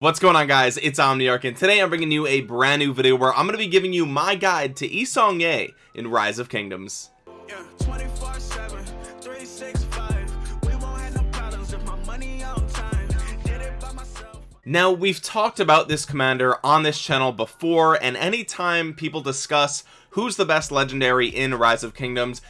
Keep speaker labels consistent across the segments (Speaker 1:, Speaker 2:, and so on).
Speaker 1: what's going on guys? It's omniarch and today i'm bringing you a brand new video where i'm going to be giving you my guide to Yi Seong-Gye in rise of kingdoms. Yeah, now we've talked about this commander on this channel before and anytime people discuss who's the best legendary in rise of kingdoms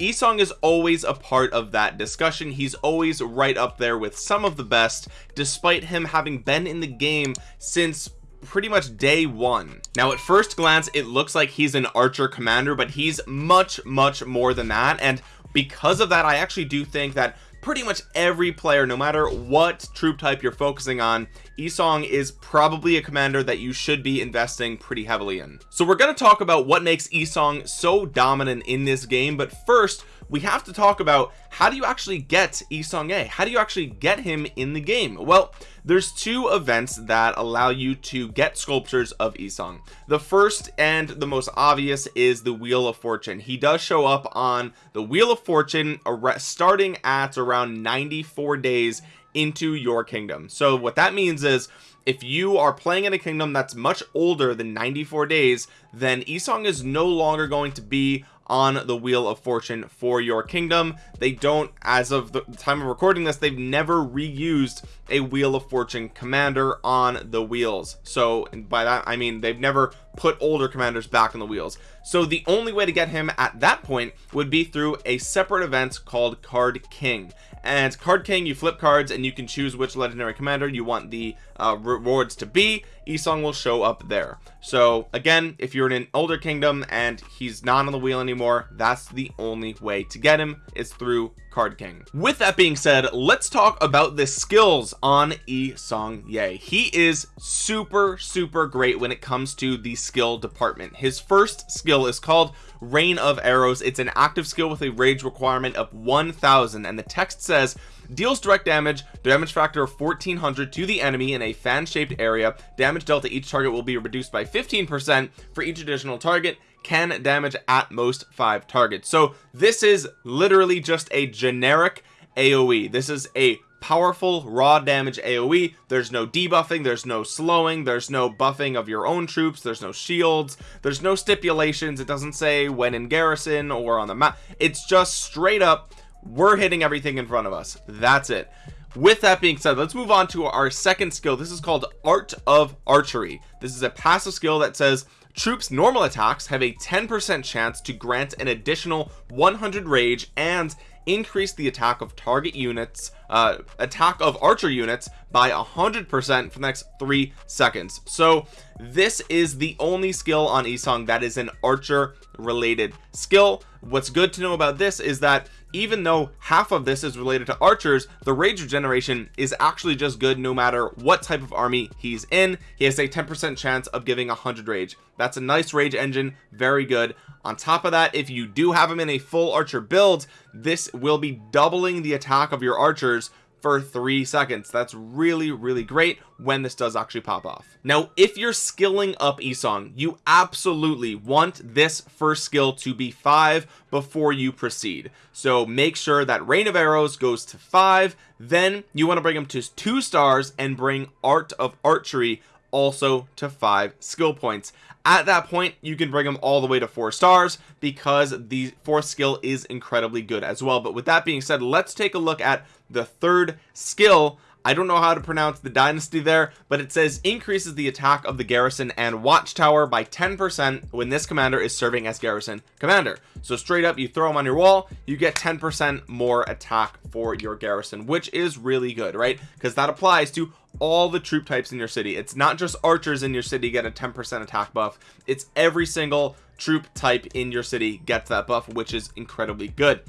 Speaker 1: Isong is always a part of that discussion. He's always right up there with some of the best despite him having been in the game since pretty much day one. Now at first glance it looks like he's an archer commander but he's much much more than that and because of that I actually do think that pretty much every player no matter what troop type you're focusing on Yi Seong is probably a commander that you should be investing pretty heavily in. So we're going to talk about what makes Yi Seong so dominant in this game but first we have to talk about how do you actually get Yi Seong-Gye how do you actually get him in the game? Well there's two events that allow you to get sculptures of Isong. The first and the most obvious is the wheel of fortune. He does show up on the wheel of fortune starting at around 94 days into your kingdom. So what that means is if you are playing in a kingdom that's much older than 94 days then Isong is no longer going to be on the wheel of fortune for your kingdom. They don't as of the time of recording this they've never reused a wheel of fortune commander on the wheels. So by that I mean they've never put older commanders back on the wheels. So the only way to get him at that point would be through a separate event called card king. And card king you flip cards and you can choose which legendary commander you want the uh, rewards to be. Isong will show up there. So again if you're in an older kingdom and he's not on the wheel anymore that's the only way to get him is through card king. With that being said let's talk about the skills on Yi Seong-Gye he is super super great when it comes to the skill department. His first skill is called rain of arrows. It's an active skill with a rage requirement of 1000 and the text says deals direct damage damage factor of 1400 to the enemy in a fan-shaped area. Damage dealt to each target will be reduced by 15 percent for each additional target can damage at most five targets. So this is literally just a generic aoe this is a powerful raw damage aoe there's no debuffing there's no slowing there's no buffing of your own troops there's no shields there's no stipulations. It doesn't say when in garrison or on the map. It's just straight up we're hitting everything in front of us. That's it. With that being said let's move on to our second skill. This is called art of archery. This is a passive skill that says troops normal attacks have a 10 percent chance to grant an additional 100 rage and increase the attack of target units uh attack of archer units by a hundred percent for the next three seconds. So this is the only skill on Isong that is an archer related skill. What's good to know about this is that even though half of this is related to archers the rage regeneration is actually just good no matter what type of army he's in. He has a 10 percent chance of giving 100 rage. That's a nice rage engine very good. On top of that if you do have him in a full archer build this will be doubling the attack of your archers for three seconds. That's really really great when this does actually pop off. Now if you're skilling up Yi Seong you absolutely want this first skill to be five before you proceed. So make sure that rain of arrows goes to five then you want to bring him to two stars and bring art of archery also to five skill points at that point you can bring them all the way to four stars because the fourth skill is incredibly good as well. But with that being said let's take a look at the third skill I don't know how to pronounce the dynasty there but it says increases the attack of the garrison and watchtower by 10% when this commander is serving as garrison commander. So straight up you throw them on your wall you get 10% more attack for your garrison which is really good right? Because that applies to all the troop types in your city. It's not just archers in your city get a 10% attack buff. It's every single troop type in your city gets that buff which is incredibly good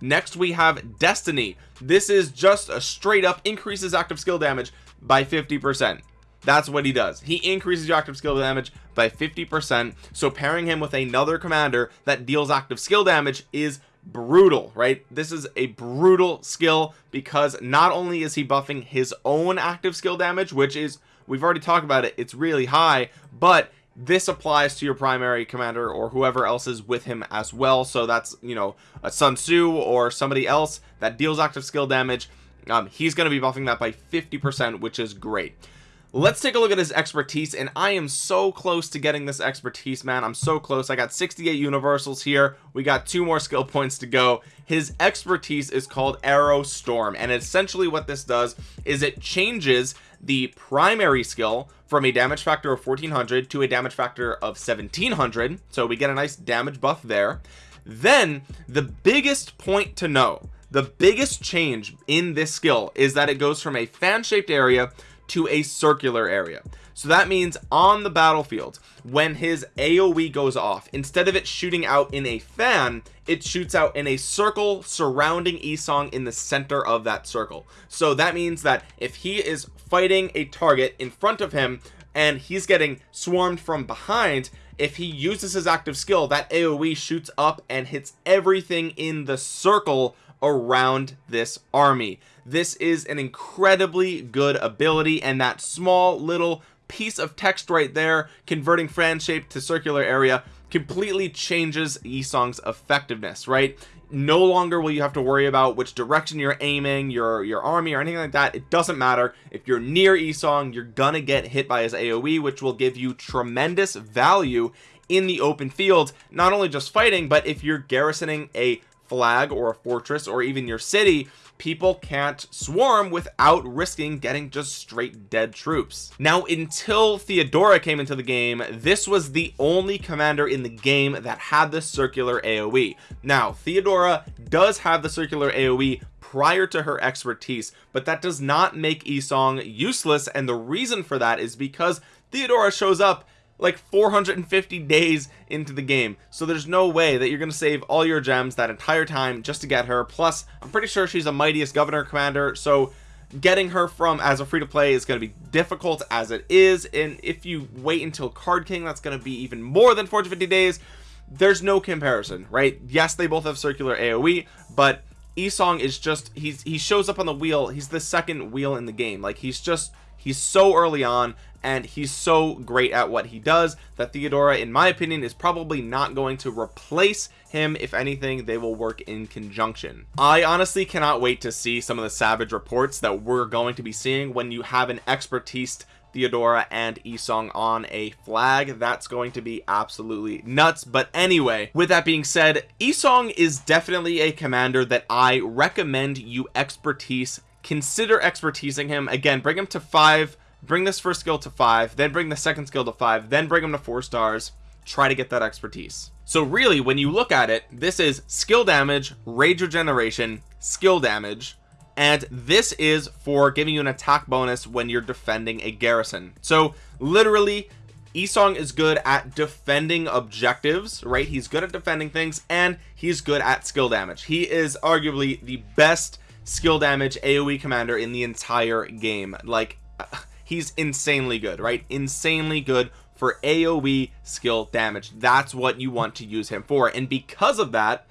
Speaker 1: next we have destiny. This is just a straight up increases active skill damage by 50 percent. That's what he does. He increases your active skill damage by 50 percent. So pairing him with another commander that deals active skill damage is brutal right? This is a brutal skill because not only is he buffing his own active skill damage which is we've already talked about it it's really high but this applies to your primary commander or whoever else is with him as well. So that's you know a Sun Tzu or somebody else that deals active skill damage. Um, he's going to be buffing that by 50 percent which is great. Let's take a look at his expertise and I am so close to getting this expertise man. I'm so close. I got 68 universals here. We got two more skill points to go. His expertise is called arrow storm and essentially what this does is it changes the primary skill from a damage factor of 1400 to a damage factor of 1700 so we get a nice damage buff there. Then the biggest point to know the biggest change in this skill is that it goes from a fan-shaped area to a circular area so that means on the battlefield when his aoe goes off instead of it shooting out in a fan it shoots out in a circle surrounding Isong in the center of that circle. So that means that if he is fighting a target in front of him and he's getting swarmed from behind if he uses his active skill that aoe shoots up and hits everything in the circle around this army. This is an incredibly good ability and that small little piece of text right there converting fan shape to circular area completely changes Isong's effectiveness right? No longer will you have to worry about which direction you're aiming your your army or anything like that. It doesn't matter. If you're near Isong you're gonna get hit by his AoE which will give you tremendous value in the open field not only just fighting but if you're garrisoning a flag or a fortress or even your city people can't swarm without risking getting just straight dead troops. Now until Theodora came into the game this was the only commander in the game that had the circular AoE now Theodora does have the circular AoE prior to her expertise but that does not make Isong useless and the reason for that is because Theodora shows up like 450 days into the game. So there's no way that you're to save all your gems that entire time just to get her. Plus I'm pretty sure she's a mightiest governor commander so getting her from as a free-to-play is going to be difficult as it is. And if you wait until card king that's going to be even more than 450 days. There's no comparison right? Yes they both have circular aoe but Isong is just he's he shows up on the wheel. He's the second wheel in the game. Like he's just he's so early on and he's so great at what he does that Theodora in my opinion is probably not going to replace him. If anything they will work in conjunction. I honestly cannot wait to see some of the savage reports that we're going to be seeing when you have an expertise Theodora and Isong on a flag. That's going to be absolutely nuts. But anyway with that being said Isong is definitely a commander that I recommend you expertise consider expertising him. Again bring him to five bring this first skill to five then bring the second skill to five then bring them to four stars. Try to get that expertise. So really when you look at it this is skill damage rage regeneration skill damage and this is for giving you an attack bonus when you're defending a garrison. So literally Isong is good at defending objectives right? He's good at defending things and he's good at skill damage. He is arguably the best skill damage aoe commander in the entire game. Like he's insanely good right? Insanely good for aoe skill damage. That's what you want to use him for. And because of that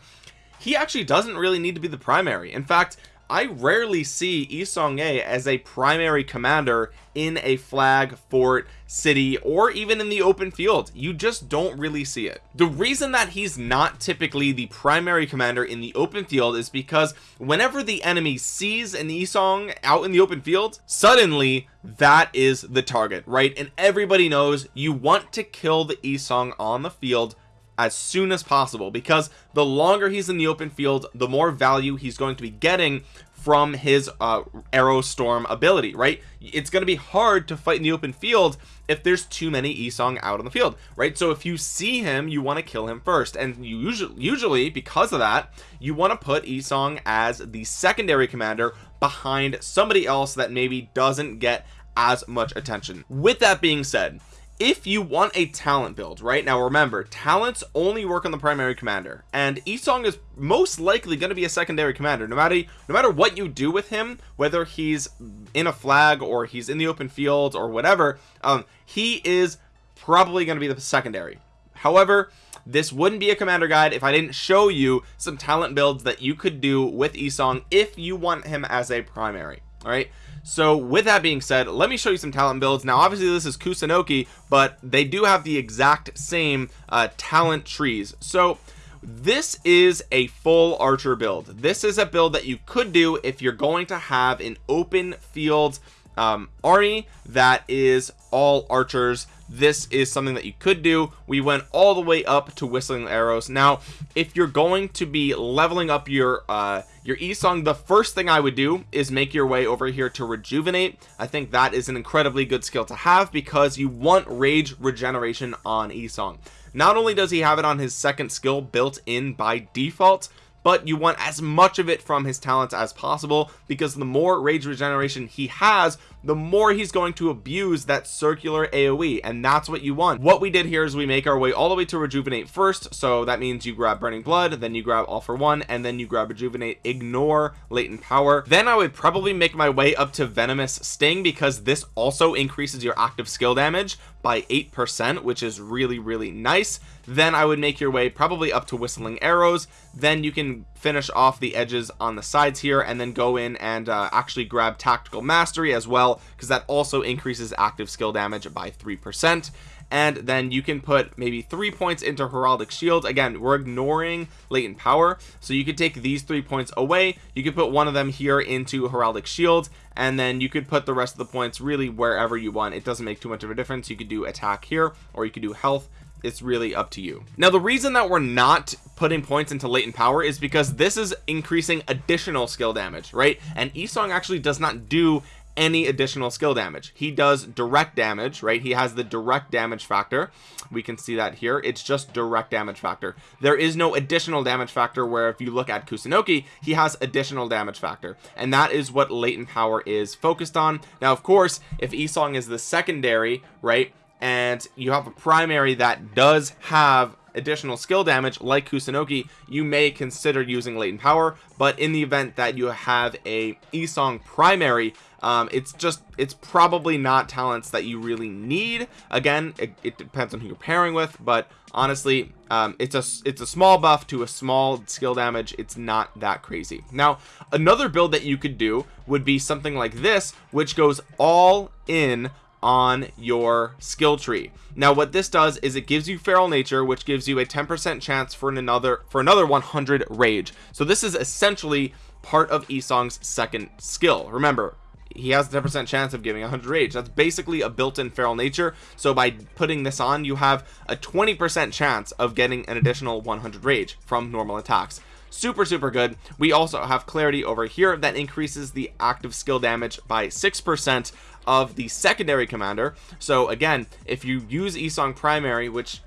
Speaker 1: he actually doesn't really need to be the primary. In fact I rarely see Isong as a primary commander in a flag fort city or even in the open field. You just don't really see it. The reason that he's not typically the primary commander in the open field is because whenever the enemy sees an Isong out in the open field suddenly that is the target right? And everybody knows you want to kill the Isong on the field as soon as possible because the longer he's in the open field the more value he's going to be getting from his uh, arrow storm ability right? It's going to be hard to fight in the open field if there's too many Isong out on the field right? So if you see him you want to kill him first and you usually usually because of that you want to put Isong as the secondary commander behind somebody else that maybe doesn't get as much attention. With that being said if you want a talent build right? Now remember talents only work on the primary commander and Isong is most likely going to be a secondary commander no matter no matter what you do with him whether he's in a flag or he's in the open field or whatever um he is probably going to be the secondary. However this wouldn't be a commander guide if I didn't show you some talent builds that you could do with Isong if you want him as a primary all right so with that being said let me show you some talent builds. Now obviously this is Kusunoki but they do have the exact same uh, talent trees. So this is a full archer build. This is a build that you could do if you're going to have an open field um, army that is all archers this is something that you could do. We went all the way up to whistling arrows. Now if you're going to be leveling up your uh your e-song the first thing i would do is make your way over here to rejuvenate. I think that is an incredibly good skill to have because you want rage regeneration on e-song. Not only does he have it on his second skill built in by default but you want as much of it from his talents as possible because the more rage regeneration he has the more he's going to abuse that circular aoe and that's what you want. What we did here is we make our way all the way to rejuvenate first so that means you grab burning blood then you grab all for one and then you grab rejuvenate ignore latent power. Then i would probably make my way up to venomous sting because this also increases your active skill damage by eight percent which is really really nice. Then i would make your way probably up to whistling arrows. Then you can finish off the edges on the sides here and then go in and uh, actually grab tactical mastery as well because that also increases active skill damage by three percent. And then you can put maybe three points into heraldic shield. Again we're ignoring latent power so you could take these three points away. You could put one of them here into heraldic shield and then you could put the rest of the points really wherever you want. It doesn't make too much of a difference. You could do attack here or you could do health. It's really up to you. Now the reason that we're not putting points into latent power is because this is increasing additional skill damage right? And Esong actually does not do any additional skill damage. He does direct damage right? He has the direct damage factor. We can see that here. It's just direct damage factor. There is no additional damage factor where if you look at Kusunoki he has additional damage factor. And that is what latent power is focused on. Now of course if Esong is the secondary right and you have a primary that does have additional skill damage like Kusunoki you may consider using latent power. But in the event that you have a Esong primary um, it's just it's probably not talents that you really need. Again it, it depends on who you're pairing with but honestly um, it's a it's a small buff to a small skill damage. It's not that crazy. Now another build that you could do would be something like this which goes all in on your skill tree. Now what this does is it gives you feral nature which gives you a 10 percent chance for another for another 100 rage. So this is essentially part of Esong's second skill. Remember he has a 10 percent chance of giving 100 rage. That's basically a built-in feral nature. So by putting this on you have a 20 percent chance of getting an additional 100 rage from normal attacks. Super super good. We also have clarity over here that increases the active skill damage by six percent of the secondary commander. So again if you use Esong primary which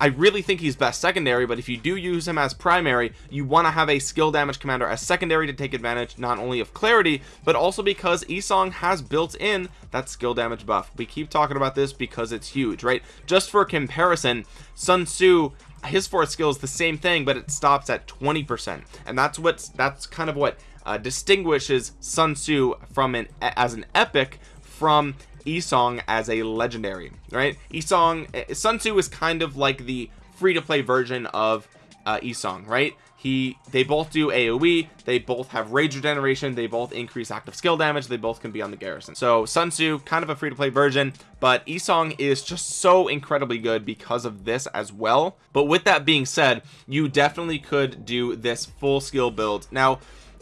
Speaker 1: I really think he's best secondary but if you do use him as primary you want to have a skill damage commander as secondary to take advantage not only of clarity but also because Esong has built in that skill damage buff. We keep talking about this because it's huge right? Just for comparison Sun Tzu his fourth skill is the same thing but it stops at 20 percent. And that's what's that's kind of what uh, distinguishes Sun Tzu from an as an epic from Esong as a legendary right? Esong eh, Sun Tzu is kind of like the free-to-play version of uh, Esong right? He they both do aoe they both have rage regeneration they both increase active skill damage they both can be on the garrison. So sun tzu kind of a free-to-play version but Esong is just so incredibly good because of this as well. But with that being said you definitely could do this full skill build. Now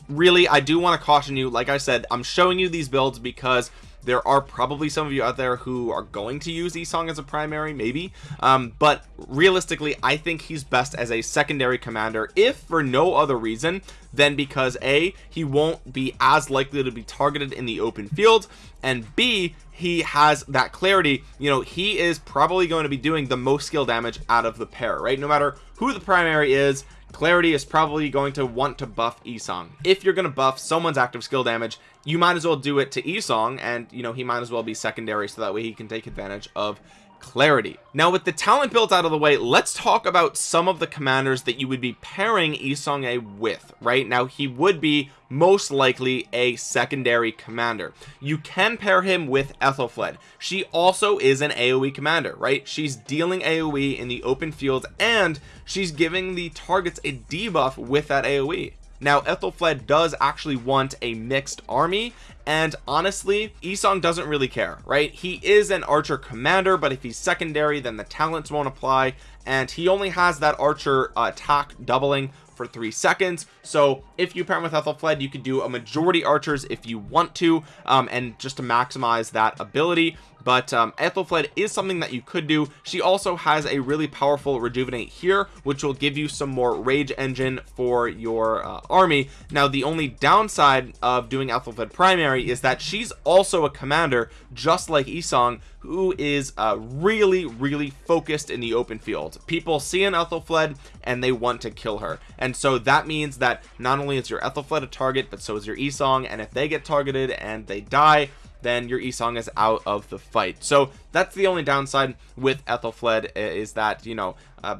Speaker 1: really I do want to caution you like I said I'm showing you these builds because there are probably some of you out there who are going to use Esong as a primary maybe. Um, but realistically I think he's best as a secondary commander if for no other reason than because a he won't be as likely to be targeted in the open field and b he has that clarity. You know he is probably going to be doing the most skill damage out of the pair right? No matter who the primary is clarity is probably going to want to buff Esong. If you're going to buff someone's active skill damage you might as well do it to Esong and you know he might as well be secondary so that way he can take advantage of clarity. Now with the talent built out of the way let's talk about some of the commanders that you would be pairing Isong A with right? Now he would be most likely a secondary commander. You can pair him with Aethelflaed. She also is an AoE commander right? She's dealing AoE in the open field and she's giving the targets a debuff with that AoE now Aethelflaed does actually want a mixed army and honestly Isong doesn't really care right? He is an archer commander but if he's secondary then the talents won't apply and he only has that archer uh, attack doubling for three seconds. So if you pair with Aethelflaed you could do a majority archers if you want to um, and just to maximize that ability but um, Aethelflaed is something that you could do. She also has a really powerful rejuvenate here which will give you some more rage engine for your uh, army. Now the only downside of doing Aethelflaed primary is that she's also a commander just like Isong who is uh, really really focused in the open field. People see an Aethelflaed and they want to kill her. And so that means that not only is your Aethelflaed a target but so is your Isong. And if they get targeted and they die then your Isong is out of the fight. So that's the only downside with Aethelflaed is that you know uh,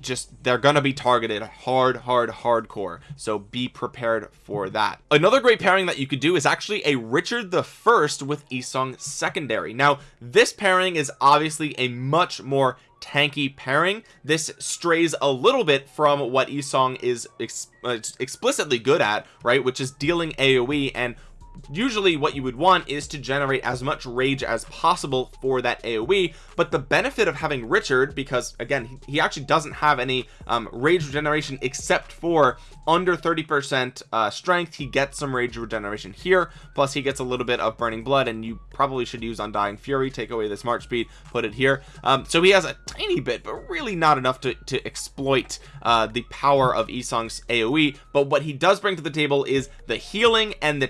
Speaker 1: just they're gonna be targeted hard hard hardcore. So be prepared for that. Another great pairing that you could do is actually a Richard the first with Isong secondary. Now this pairing is obviously a much more tanky pairing. This strays a little bit from what Isong is ex uh, explicitly good at right which is dealing AoE and usually what you would want is to generate as much rage as possible for that aoe but the benefit of having richard because again he, actually doesn't have any um, rage regeneration except for under 30 percent uh, strength he gets some rage regeneration here plus he gets a little bit of burning blood and you probably should use undying fury take away this march speed put it here. Um, so he has a tiny bit but really not enough to, to exploit uh, the power of Isong's aoe but what he does bring to the table is the healing and the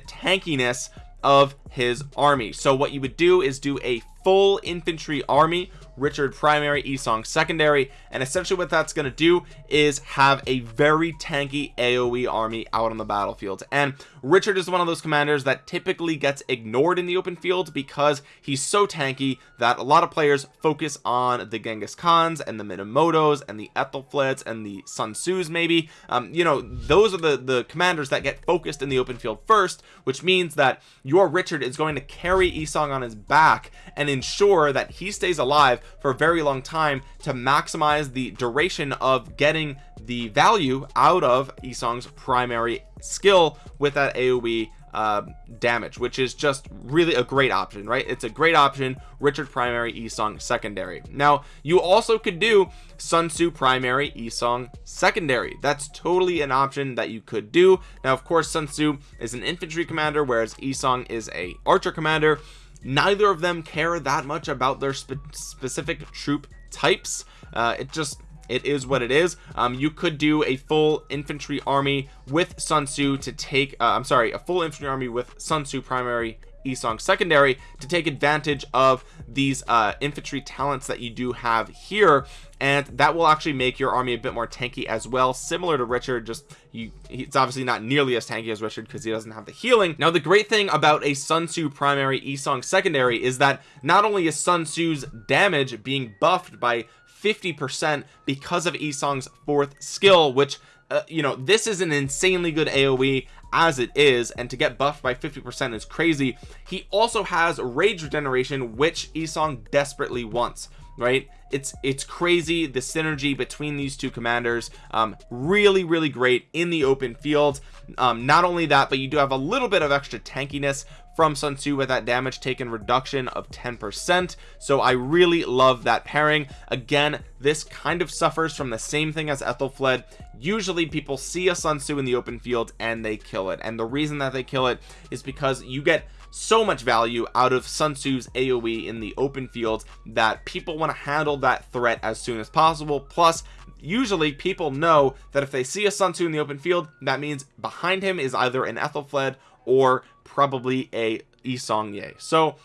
Speaker 1: of his army. So what you would do is do a full infantry army Richard primary Isong secondary and essentially what that's going to do is have a very tanky AoE army out on the battlefield. And Richard is one of those commanders that typically gets ignored in the open field because he's so tanky that a lot of players focus on the Genghis Khans and the Minamotos and the Aethelflaeds and the Sun Tzus maybe. Um, you know those are the the commanders that get focused in the open field first which means that your Richard is going to carry Isong on his back and ensure that he stays alive for a very long time to maximize the duration of getting the value out of Isong's primary skill with that AoE uh, damage which is just really a great option right? It's a great option. Richard primary Isong secondary. Now you also could do Sun Tzu primary Isong secondary. That's totally an option that you could do. Now of course Sun Tzu is an infantry commander whereas Isong is a archer commander. Neither of them care that much about their spe specific troop types. Uh, it just it is what it is. Um, you could do a full infantry army with Sun Tzu to take uh, I'm sorry a full infantry army with Sun Tzu primary Isong secondary to take advantage of these uh, infantry talents that you do have here. And that will actually make your army a bit more tanky as well similar to Richard just you it's obviously not nearly as tanky as Richard because he doesn't have the healing. Now the great thing about a Sun Tzu primary Isong secondary is that not only is Sun Tzu's damage being buffed by 50 percent because of Isong's fourth skill which uh, you know this is an insanely good aoe as it is and to get buffed by 50 percent is crazy. He also has rage regeneration which Isong desperately wants right it's it's crazy the synergy between these two commanders um really really great in the open field. Um not only that but you do have a little bit of extra tankiness from Sun Tzu with that damage taken reduction of 10% so I really love that pairing. Again this kind of suffers from the same thing as Aethelflaed usually people see a Sun Tzu in the open field and they kill it. And the reason that they kill it is because you get so much value out of Sun Tzu's AoE in the open field that people want to handle that threat as soon as possible. Plus usually people know that if they see a Sun Tzu in the open field that means behind him is either an Aethelflaed or probably a Isong Ye. So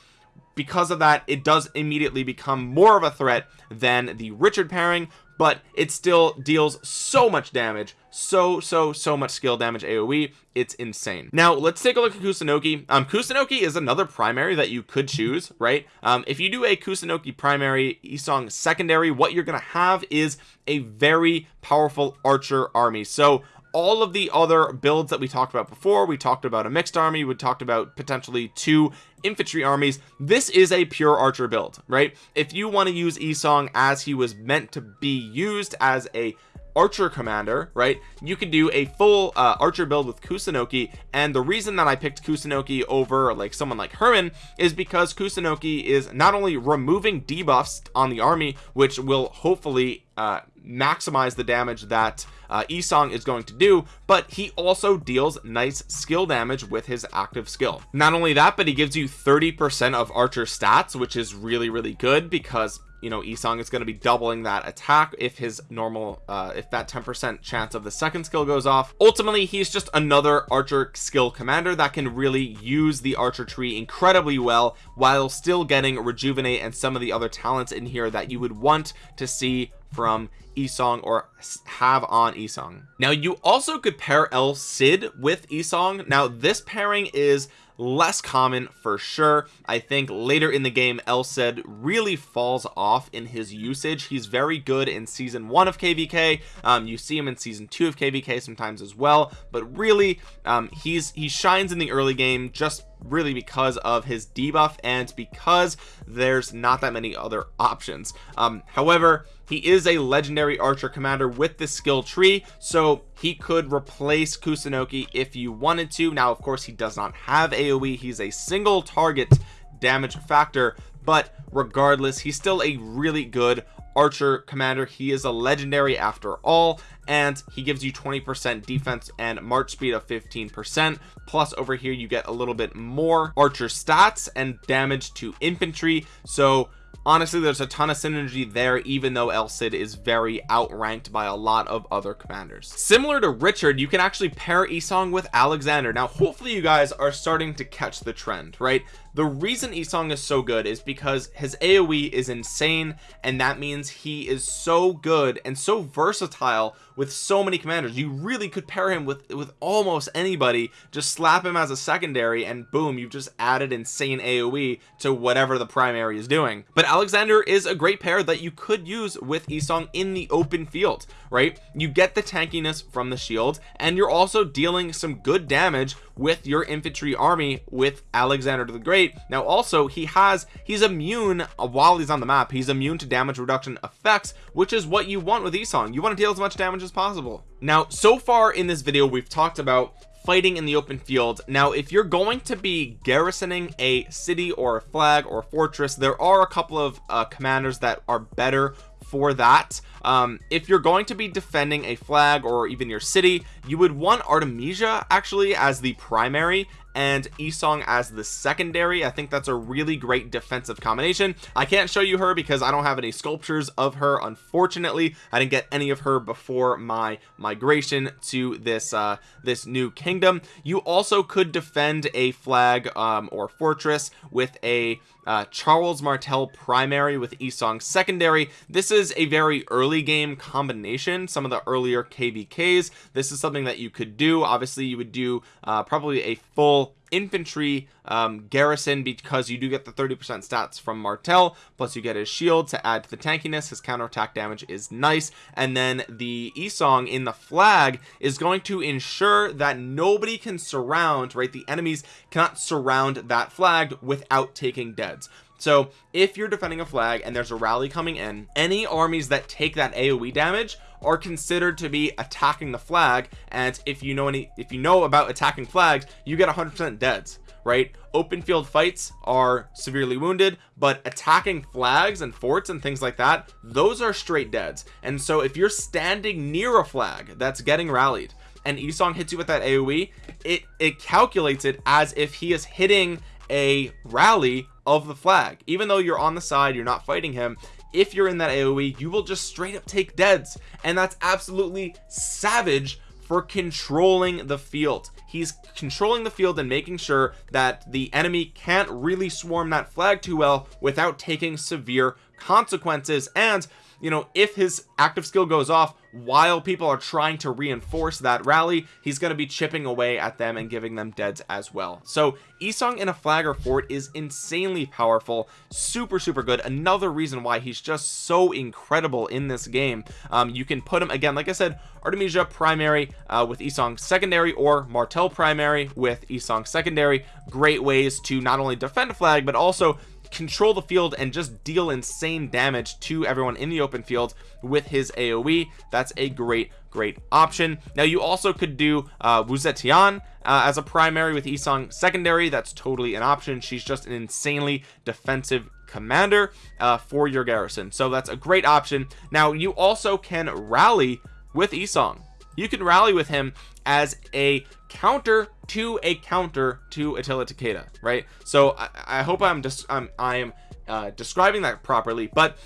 Speaker 1: because of that it does immediately become more of a threat than the Richard pairing but it still deals so much damage so so so much skill damage aoe it's insane. Now let's take a look at kusunoki um kusunoki is another primary that you could choose right? Um if you do a kusunoki primary isong secondary what you're gonna have is a very powerful archer army. So all of the other builds that we talked about before. We talked about a mixed army. We talked about potentially two infantry armies. This is a pure archer build right? If you want to use Isong as he was meant to be used as a archer commander right? You can do a full uh, archer build with Kusunoki and the reason that I picked Kusunoki over like someone like Hermann is because Kusunoki is not only removing debuffs on the army which will hopefully uh, maximize the damage that uh, Isong is going to do but he also deals nice skill damage with his active skill. Not only that but he gives you 30 percent of archer stats which is really really good because you know Isong is going to be doubling that attack if his normal uh if that 10 percent chance of the second skill goes off. Ultimately he's just another archer skill commander that can really use the archer tree incredibly well while still getting rejuvenate and some of the other talents in here that you would want to see from Isong or have on Isong now you also could pair El Cid with Isong now this pairing is less common for sure. I think later in the game El Cid really falls off in his usage. He's very good in season one of kvk um, you see him in season two of kvk sometimes as well. But really um, he's he shines in the early game just really because of his debuff and because there's not that many other options. Um, however he is a legendary archer commander with the skill tree so he could replace Kusunoki if you wanted to. Now of course he does not have AoE he's a single target damage factor but regardless he's still a really good archer commander. He is a legendary after all and he gives you 20 percent defense and march speed of 15 percent. Plus over here you get a little bit more archer stats and damage to infantry. So honestly there's a ton of synergy there even though El Cid is very outranked by a lot of other commanders. Similar to Richard you can actually pair Isong with Alexander. Now hopefully you guys are starting to catch the trend right? The reason Isong is so good is because his AoE is insane and that means he is so good and so versatile with so many commanders. You really could pair him with with almost anybody. Just slap him as a secondary and boom you've just added insane AoE to whatever the primary is doing. But Alexander is a great pair that you could use with Isong in the open field right? You get the tankiness from the shield and you're also dealing some good damage with your infantry army with Alexander the Great. Now also he has he's immune uh, while he's on the map he's immune to damage reduction effects which is what you want with Isong. You want to deal as much damage as possible. Now so far in this video we've talked about fighting in the open field. Now if you're going to be garrisoning a city or a flag or a fortress there are a couple of uh, commanders that are better for that. Um, if you're going to be defending a flag or even your city you would want Artemisia actually as the primary and Isong as the secondary. I think that's a really great defensive combination. I can't show you her because I don't have any sculptures of her unfortunately. I didn't get any of her before my migration to this uh this new kingdom. You also could defend a flag um or fortress with a uh, Charles Martel primary with Isong secondary. This is a very early game combination some of the earlier kvks this is something that you could do. Obviously you would do uh, probably a full infantry um, garrison because you do get the 30 percent stats from Martel plus you get his shield to add to the tankiness. His counterattack damage is nice. And then the Isong in the flag is going to ensure that nobody can surround right? The enemies cannot surround that flag without taking deads. So if you're defending a flag and there's a rally coming in any armies that take that aoe damage are considered to be attacking the flag and if you know any if you know about attacking flags you get 100% deads right? Open field fights are severely wounded but attacking flags and forts and things like that those are straight deads. And so if you're standing near a flag that's getting rallied and Isong hits you with that AoE it it calculates it as if he is hitting a rally of the flag. Even though you're on the side you're not fighting him if you're in that AoE you will just straight up take deads. And that's absolutely savage for controlling the field. He's controlling the field and making sure that the enemy can't really swarm that flag too well without taking severe consequences. And you know if his active skill goes off while people are trying to reinforce that rally he's going to be chipping away at them and giving them deads as well. So Isong in a flag or fort is insanely powerful super super good. Another reason why he's just so incredible in this game. Um, you can put him again like I said Artemisia primary uh, with Isong secondary or Martel primary with Isong secondary. Great ways to not only defend a flag but also control the field and just deal insane damage to everyone in the open field with his aoe that's a great great option. Now you also could do uh Wu Zetian, uh, as a primary with Isong secondary. That's totally an option. She's just an insanely defensive commander uh, for your garrison. So that's a great option. Now you also can rally with Isong you can rally with him as a counter to a counter to Attila Takeda right? So I, I hope I'm just I'm I'm uh, describing that properly but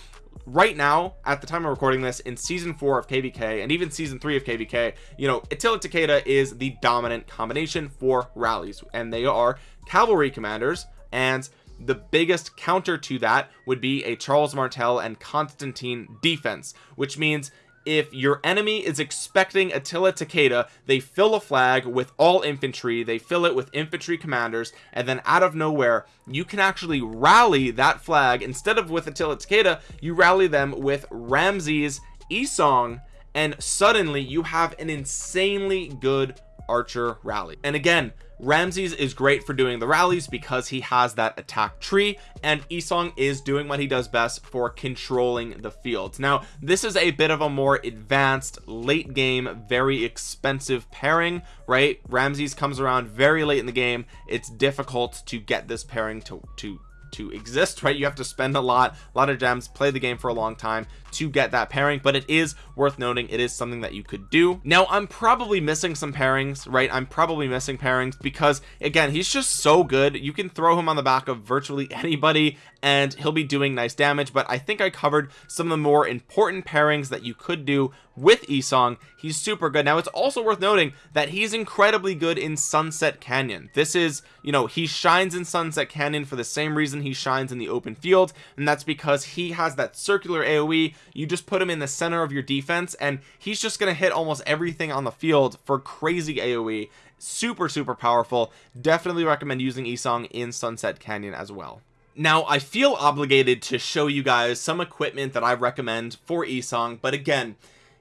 Speaker 1: right now at the time of recording this in season four of kvk and even season three of kvk you know attila takeda is the dominant combination for rallies and they are cavalry commanders and the biggest counter to that would be a charles martel and constantine defense which means if your enemy is expecting Attila Takeda they fill a flag with all infantry they fill it with infantry commanders and then out of nowhere you can actually rally that flag. Instead of with Attila Takeda you rally them with Ramses Isong and suddenly you have an insanely good archer rally. And again Ramses is great for doing the rallies because he has that attack tree and Isong is doing what he does best for controlling the fields. Now this is a bit of a more advanced late game very expensive pairing right? Ramses comes around very late in the game. It's difficult to get this pairing to to to exist right? You have to spend a lot a lot of gems play the game for a long time to get that pairing but it is worth noting it is something that you could do. Now I'm probably missing some pairings right? I'm probably missing pairings because again he's just so good. You can throw him on the back of virtually anybody and he'll be doing nice damage but I think I covered some of the more important pairings that you could do with Isong he's super good. Now it's also worth noting that he's incredibly good in Sunset Canyon. This is you know he shines in Sunset Canyon for the same reason he shines in the open field and that's because he has that circular AoE you just put him in the center of your defense and he's just gonna hit almost everything on the field for crazy AoE super super powerful. Definitely recommend using Isong in Sunset Canyon as well. Now I feel obligated to show you guys some equipment that I recommend for Isong but again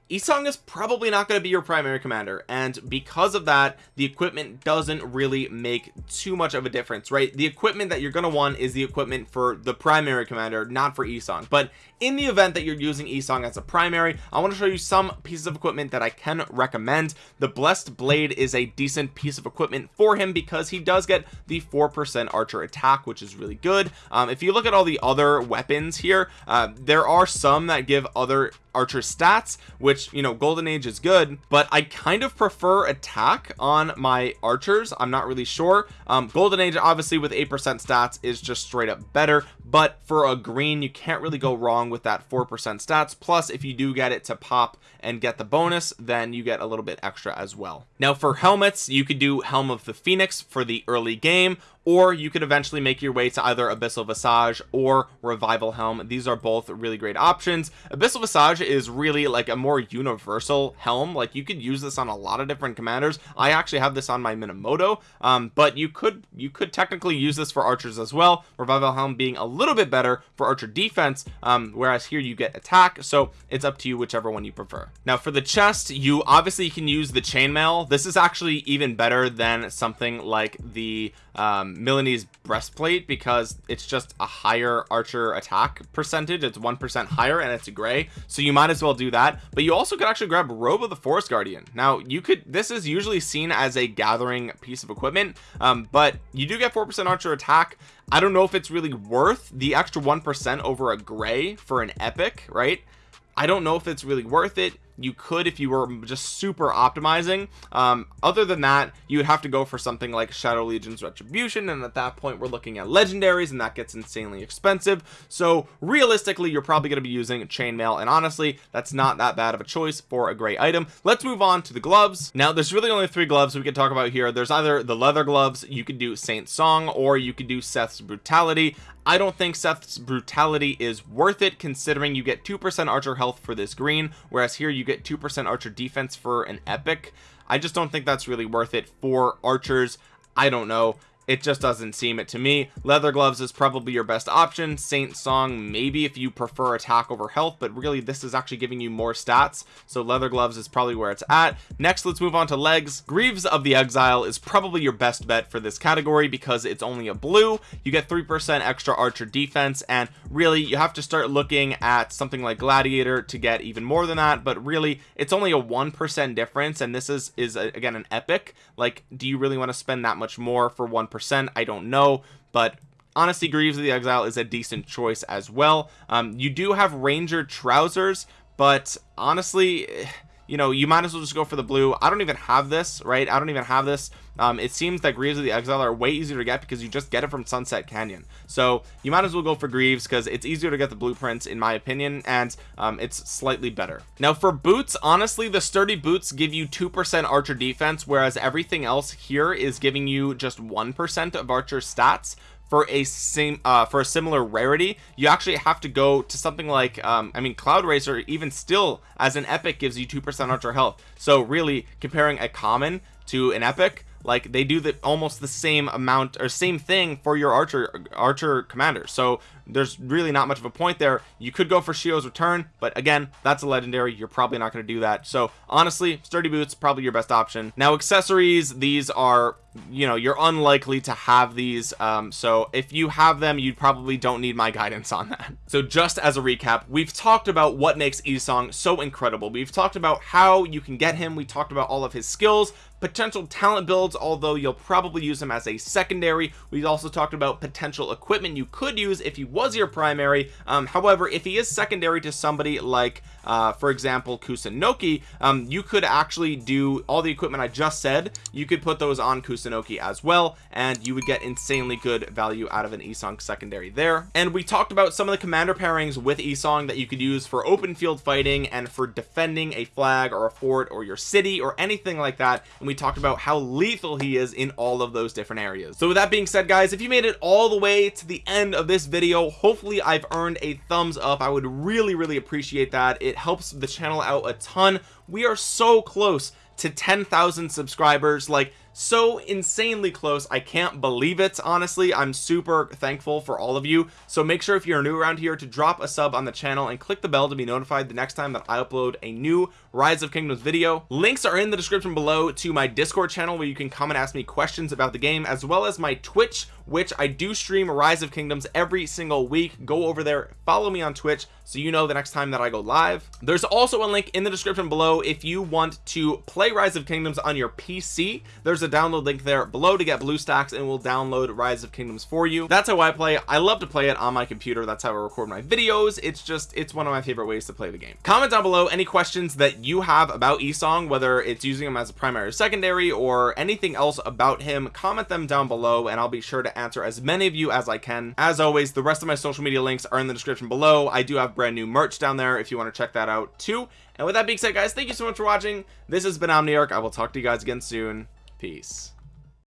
Speaker 1: Isong is probably not going to be your primary commander and because of that the equipment doesn't really make too much of a difference right? The equipment that you're going to want is the equipment for the primary commander not for Isong. But in the event that you're using Isong as a primary I want to show you some pieces of equipment that I can recommend. The blessed blade is a decent piece of equipment for him because he does get the four percent archer attack which is really good. Um, if you look at all the other weapons here uh, there are some that give other archer stats which you know golden age is good but I kind of prefer attack on my archers. I'm not really sure. Um, golden age obviously with 8% stats is just straight up better but for a green you can't really go wrong with that 4% stats. Plus if you do get it to pop and get the bonus then you get a little bit extra as well. Now for helmets you could do helm of the phoenix for the early game or you could eventually make your way to either abyssal visage or revival helm. These are both really great options. Abyssal visage is really like a more universal helm. Like you could use this on a lot of different commanders. I actually have this on my minamoto um, but you could you could technically use this for archers as well. Revival helm being a little bit better for archer defense um, whereas here you get attack. So it's up to you whichever one you prefer. Now for the chest you obviously can use the chainmail. This is actually even better than something like the um, Milanese breastplate because it's just a higher archer attack percentage. It's one percent higher and it's a gray. So you might as well do that. But you also could actually grab robe of the forest guardian. Now you could this is usually seen as a gathering piece of equipment um, but you do get four percent archer attack. I don't know if it's really worth the extra one percent over a gray for an epic right? I don't know if it's really worth it you could if you were just super optimizing. Um, other than that you would have to go for something like shadow legion's retribution and at that point we're looking at legendaries and that gets insanely expensive. So realistically you're probably going to be using chainmail and honestly that's not that bad of a choice for a great item. Let's move on to the gloves. Now there's really only three gloves we could talk about here. There's either the leather gloves you could do saint song or you could do seth's brutality. I don't think Seth's brutality is worth it considering you get 2% archer health for this green whereas here you get 2% archer defense for an epic. I just don't think that's really worth it for archers. I don't know it just doesn't seem it to me. Leather gloves is probably your best option. Saint song maybe if you prefer attack over health but really this is actually giving you more stats so leather gloves is probably where it's at. Next let's move on to legs. Greaves of the exile is probably your best bet for this category because it's only a blue. You get three percent extra archer defense and really you have to start looking at something like gladiator to get even more than that but really it's only a one percent difference and this is is a, again an epic. Like do you really want to spend that much more for one percent I don't know but honestly Greaves of the Exile is a decent choice as well. Um, you do have Ranger trousers but honestly you know you might as well just go for the blue. I don't even have this right? I don't even have this. Um, it seems that Greaves of the Exile are way easier to get because you just get it from Sunset Canyon. So you might as well go for Greaves because it's easier to get the blueprints in my opinion and um, it's slightly better. Now for boots honestly the sturdy boots give you two percent archer defense whereas everything else here is giving you just one percent of archer stats for a same uh for a similar rarity you actually have to go to something like um i mean cloud racer even still as an epic gives you two percent archer health. So really comparing a common to an epic like they do the almost the same amount or same thing for your archer archer commander. So there's really not much of a point there. You could go for Shio's return but again that's a legendary. You're probably not going to do that. So honestly sturdy boots probably your best option. Now accessories these are you know you're unlikely to have these. Um, so if you have them you probably don't need my guidance on that. So just as a recap we've talked about what makes Esong so incredible. We've talked about how you can get him. We talked about all of his skills potential talent builds although you'll probably use him as a secondary. We also talked about potential equipment you could use if he was your primary. Um, however if he is secondary to somebody like uh, for example Kusunoki um, you could actually do all the equipment I just said. You could put those on Kusunoki as well and you would get insanely good value out of an Esong secondary there. And we talked about some of the commander pairings with Esong that you could use for open field fighting and for defending a flag or a fort or your city or anything like that. And we talked about how lethal he is in all of those different areas. So with that being said guys if you made it all the way to the end of this video hopefully I've earned a thumbs up. I would really really appreciate that it helps the channel out a ton. We are so close to 10,000 subscribers. Like so insanely close I can't believe it honestly. I'm super thankful for all of you. So make sure if you're new around here to drop a sub on the channel and click the bell to be notified the next time that I upload a new rise of kingdoms video. Links are in the description below to my discord channel where you can come and ask me questions about the game as well as my twitch which I do stream rise of kingdoms every single week. Go over there follow me on twitch so you know the next time that I go live. There's also a link in the description below if you want to play rise of kingdoms on your PC there's a download link there below to get BlueStacks and we'll download rise of kingdoms for you. That's how I play. I love to play it on my computer. That's how I record my videos. It's just it's one of my favorite ways to play the game. Comment down below any questions that you have about Esong whether it's using him as a primary or secondary or anything else about him. Comment them down below and I'll be sure to answer as many of you as I can. As always the rest of my social media links are in the description below. I do have brand new merch down there if you want to check that out too. And with that being said guys thank you so much for watching. This has been Omniarch. I will talk to you guys again soon peace